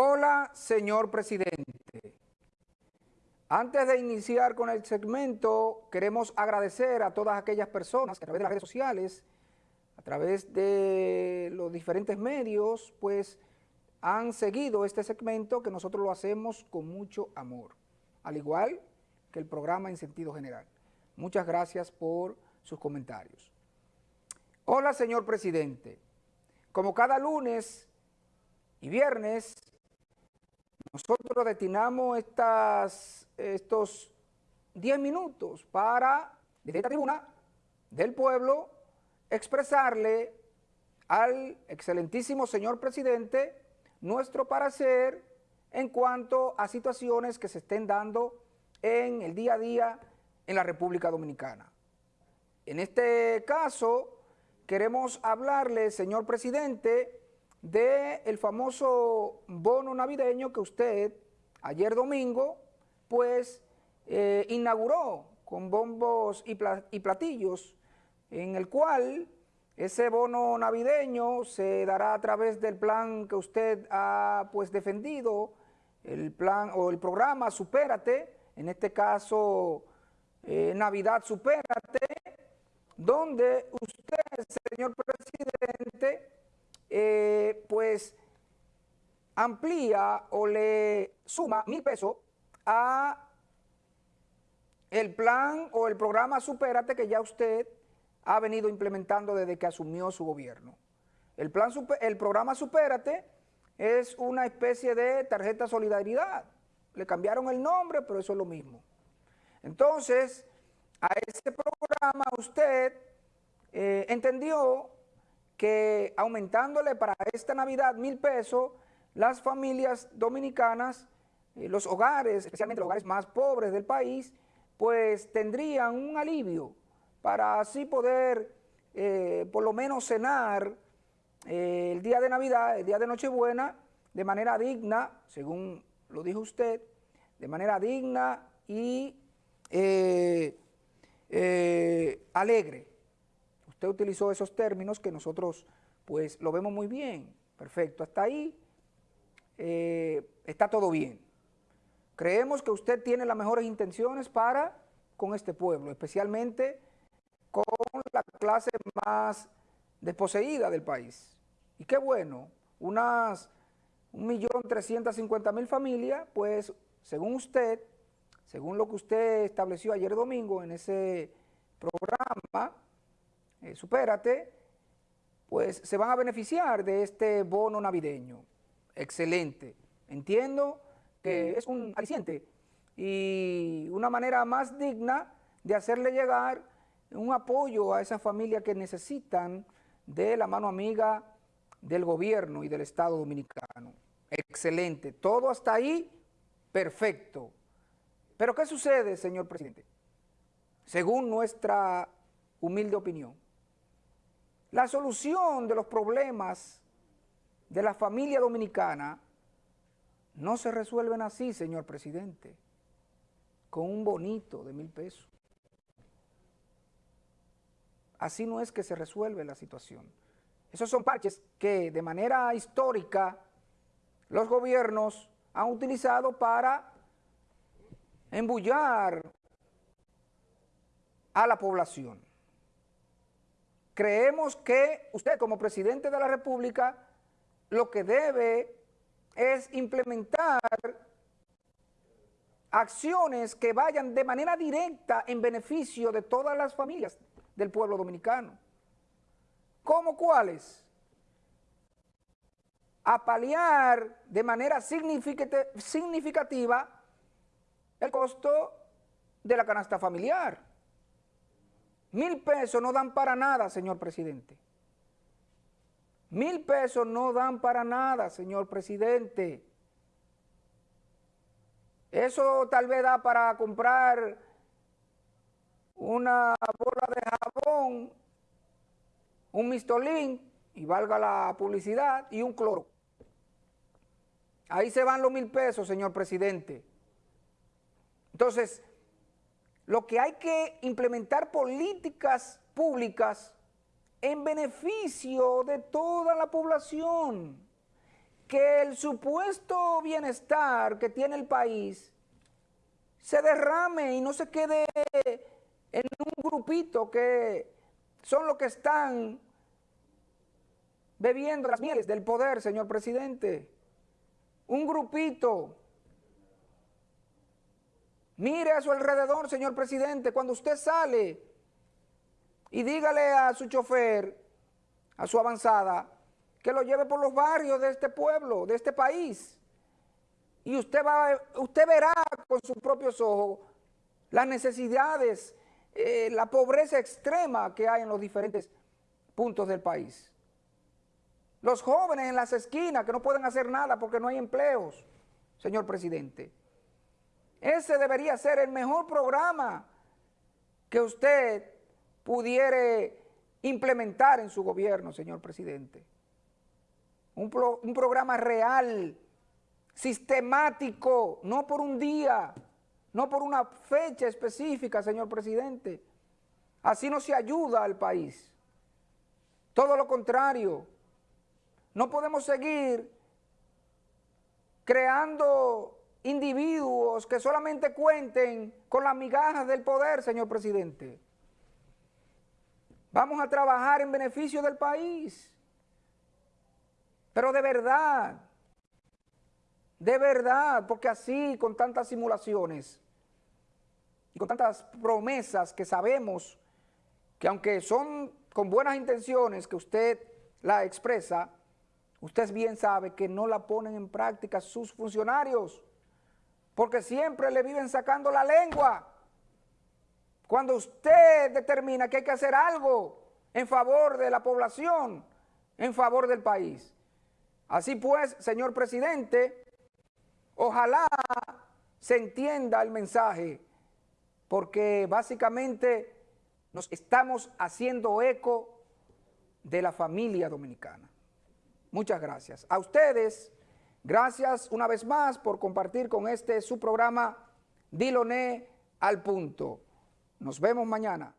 Hola, señor presidente. Antes de iniciar con el segmento, queremos agradecer a todas aquellas personas que a través de las redes sociales, a través de los diferentes medios, pues han seguido este segmento que nosotros lo hacemos con mucho amor, al igual que el programa en sentido general. Muchas gracias por sus comentarios. Hola, señor presidente. Como cada lunes y viernes, nosotros destinamos estas, estos 10 minutos para, desde esta tribuna del pueblo, expresarle al excelentísimo señor presidente nuestro parecer en cuanto a situaciones que se estén dando en el día a día en la República Dominicana. En este caso, queremos hablarle, señor presidente, del el famoso bono navideño que usted ayer domingo, pues, eh, inauguró con bombos y, y platillos, en el cual ese bono navideño se dará a través del plan que usted ha, pues, defendido, el plan o el programa Supérate, en este caso, eh, Navidad Supérate, donde usted, señor presidente, eh, pues amplía o le suma mil pesos a el plan o el programa Supérate que ya usted ha venido implementando desde que asumió su gobierno. El, plan, el programa Supérate es una especie de tarjeta solidaridad. Le cambiaron el nombre, pero eso es lo mismo. Entonces, a ese programa usted eh, entendió que aumentándole para esta Navidad mil pesos, las familias dominicanas, eh, los hogares, especialmente los hogares más pobres del país, pues tendrían un alivio para así poder eh, por lo menos cenar el día de Navidad, el día de Nochebuena, de manera digna, según lo dijo usted, de manera digna y eh, eh, alegre. Usted utilizó esos términos que nosotros pues lo vemos muy bien, perfecto, hasta ahí eh, está todo bien. Creemos que usted tiene las mejores intenciones para con este pueblo, especialmente con la clase más desposeída del país. Y qué bueno, unas 1.350.000 familias, pues según usted, según lo que usted estableció ayer domingo en ese programa, eh, Supérate, pues se van a beneficiar de este bono navideño. Excelente. Entiendo que es un aliciente y una manera más digna de hacerle llegar un apoyo a esas familias que necesitan de la mano amiga del gobierno y del Estado Dominicano. Excelente. Todo hasta ahí, perfecto. Pero ¿qué sucede, señor presidente? Según nuestra humilde opinión, la solución de los problemas de la familia dominicana no se resuelven así, señor presidente, con un bonito de mil pesos. Así no es que se resuelve la situación. Esos son parches que de manera histórica los gobiernos han utilizado para embullar a la población. Creemos que usted como presidente de la República lo que debe es implementar acciones que vayan de manera directa en beneficio de todas las familias del pueblo dominicano. ¿Cómo cuáles? A paliar de manera significativa el costo de la canasta familiar. Mil pesos no dan para nada, señor presidente. Mil pesos no dan para nada, señor presidente. Eso tal vez da para comprar una bola de jabón, un mistolín, y valga la publicidad, y un cloro. Ahí se van los mil pesos, señor presidente. Entonces, lo que hay que implementar políticas públicas en beneficio de toda la población. que el supuesto bienestar que tiene el país se derrame y no se quede en un grupito que son los que están bebiendo las mieles del poder, señor presidente. Un grupito. Mire a su alrededor, señor presidente, cuando usted sale y dígale a su chofer, a su avanzada, que lo lleve por los barrios de este pueblo, de este país. Y usted, va, usted verá con sus propios ojos las necesidades, eh, la pobreza extrema que hay en los diferentes puntos del país. Los jóvenes en las esquinas que no pueden hacer nada porque no hay empleos, señor presidente. Ese debería ser el mejor programa que usted pudiera implementar en su gobierno, señor presidente. Un, un programa real, sistemático, no por un día, no por una fecha específica, señor presidente. Así no se ayuda al país. Todo lo contrario, no podemos seguir creando individuos que solamente cuenten con las migajas del poder, señor presidente. Vamos a trabajar en beneficio del país. Pero de verdad, de verdad, porque así, con tantas simulaciones y con tantas promesas que sabemos que aunque son con buenas intenciones que usted la expresa, usted bien sabe que no la ponen en práctica sus funcionarios, porque siempre le viven sacando la lengua. Cuando usted determina que hay que hacer algo en favor de la población, en favor del país. Así pues, señor presidente, ojalá se entienda el mensaje, porque básicamente nos estamos haciendo eco de la familia dominicana. Muchas gracias. A ustedes, gracias una vez más por compartir con este su programa Diloné al punto. Nos vemos mañana.